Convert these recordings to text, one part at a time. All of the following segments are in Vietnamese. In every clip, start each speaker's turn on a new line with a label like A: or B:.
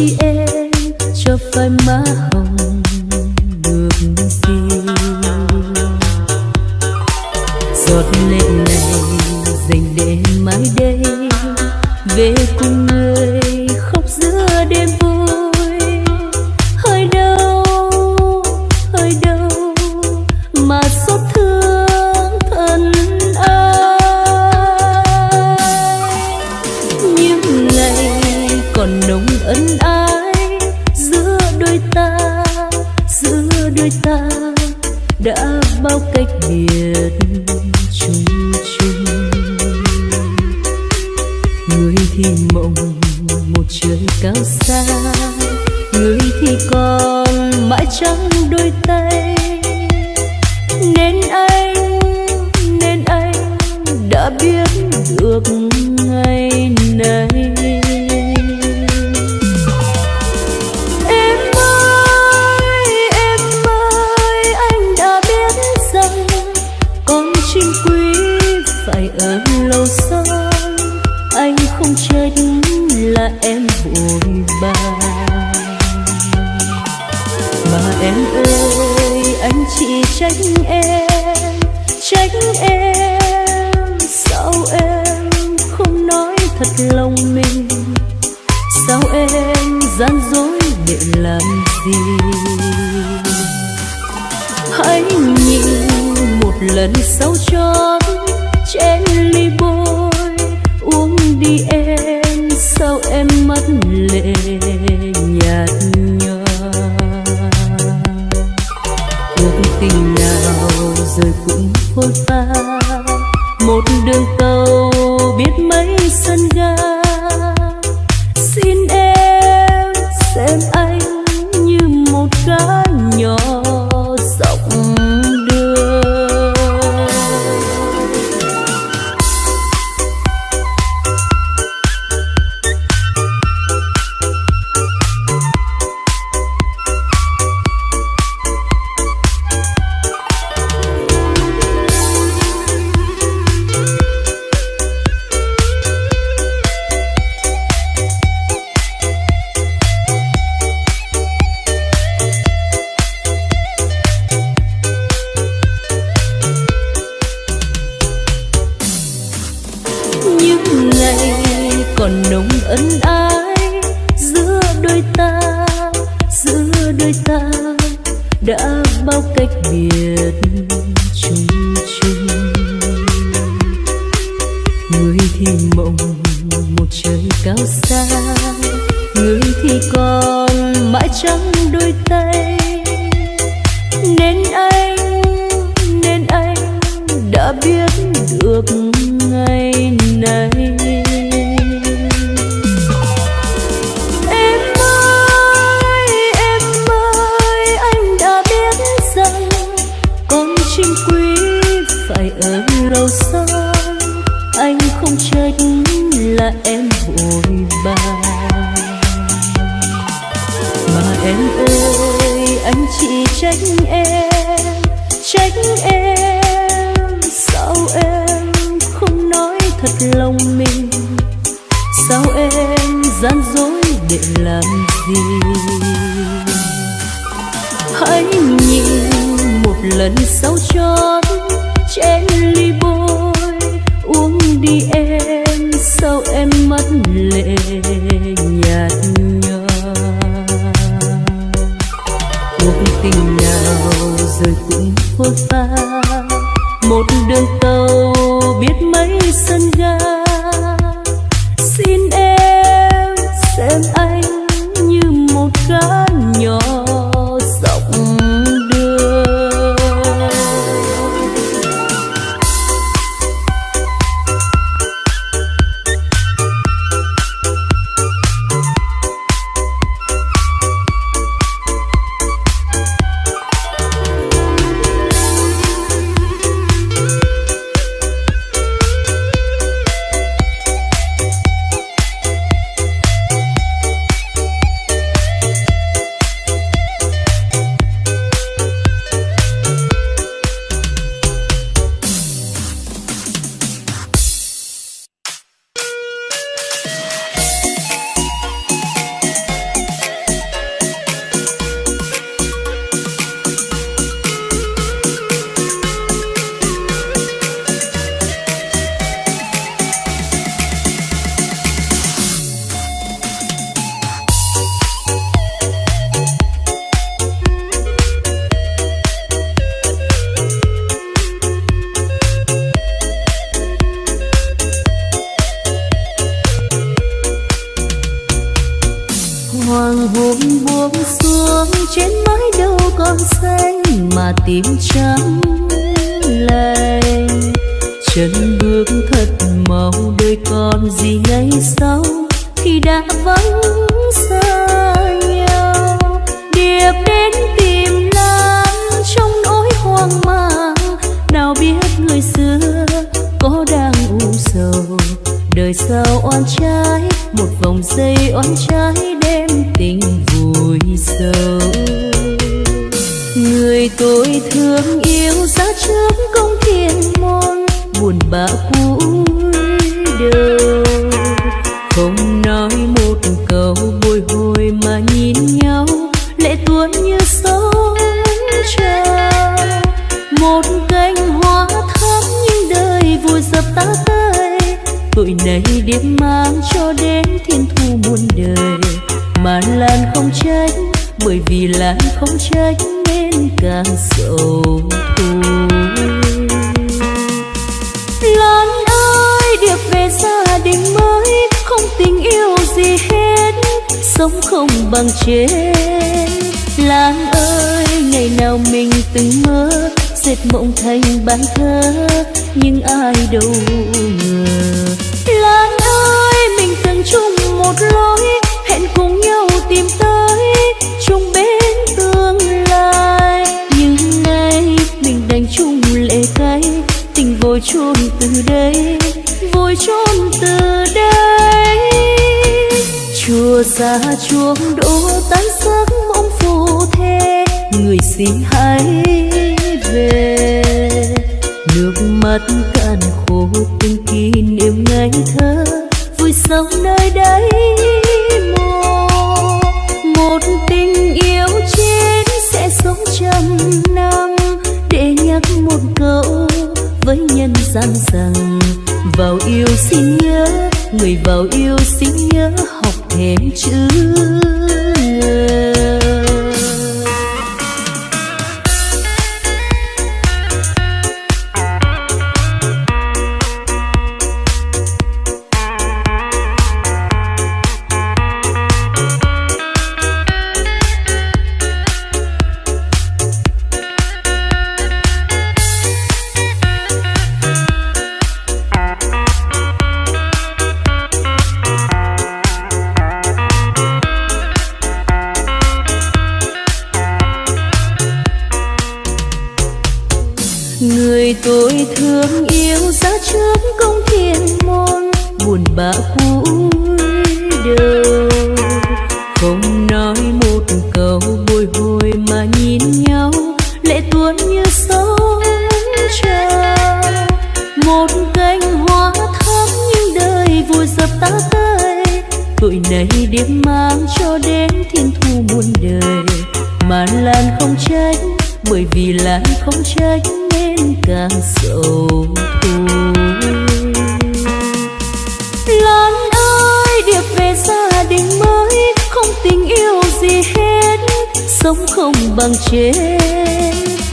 A: không chỉ em cho phai má hồng được gì giọt lệ này dành để mãi đây về cùng đôi ta đã bao cách biệt chung chung. Người thì mộng, một trời cao xa. Người thì còn mãi trắng đôi tay. Nên anh nên anh đã biết được ngày này. Thật lòng mình. Sao em gian dối để làm gì? Hãy nhìn một lần sau chót trên ly bôi. Uống đi em, sao em mất lệ nhạt nhòa? Cuộc tình nào rồi cũng phôi pha. Một đường cầu ta, giữa đôi ta đã bao cách biệt chung chung. Người thì mộng, một trời cao xa, người thì còn mãi trong đôi tay lòng mình. Sao em gian dối để làm gì? Hãy nhìn một lần sau chót trên ly bôi. Uống đi em, sao em mất lệ nhạt nhòa. Cuộc tình nào rồi cũng phôi pha một đường tàu biết mấy sân ga. Xin em xem anh như một gã nhỏ. Trên mái đâu còn xanh mà tim trắng lay chân bước thật mau đời còn gì ngày sau khi đã vắng xa nhau. Điệp đến tìm lan trong nỗi hoang mang. Nào biết người xưa có đang u sầu. Đời sao oan trái, một vòng dây oan trái tình vui sâu. Người tôi thương yêu ra trước công thiên môn buồn bã trách nên càng sầu thôi lan ơi điệp về gia đình mới, không tình yêu gì hết, sống không bằng chết. Lan ơi ngày nào mình từng mơ, dệt mộng thành bài thơ nhưng ai đâu ngờ. Lan ơi mình từng chung một lối vui chôn từ đây vui chôn từ đây. Chùa xa chuông đổ tan giấc mộng phù thế người xin hãy về. Nước mắt cạn khô từng kỷ niệm ngày thơ, vui sống nơi đây mồ một tình yêu chết sẽ sống trăm năm, để nhắc một câu với nhân gian rằng, vào yêu xin nhớ, người vào yêu xin nhớ, học thêm chữ. người cúi không bằng chết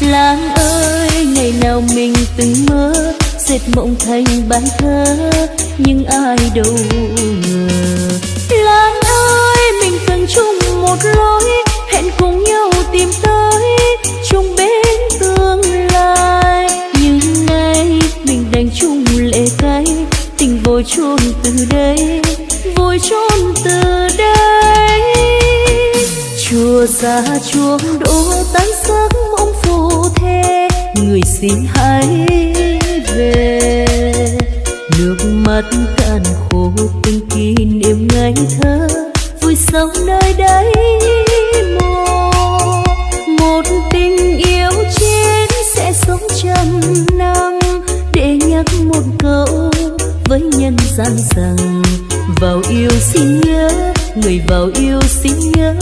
A: lan ơi, ngày nào mình từng mơ, dệt mộng thành bài thơ nhưng ai đâu ngờ. Lan ơi, mình từng chung một lối, hẹn cùng nhau tìm tới chuông đổ tan giấc mộng phù thế người xin hãy về. Nước mắt cạn khô từng kỷ niệm ngày thơ. Vui sống nơi đây mồ một tình yêu chết sẽ sống trăm năm để nhắc một câu với nhân gian rằng, vào yêu xin nhớ, người vào yêu xin nhớ.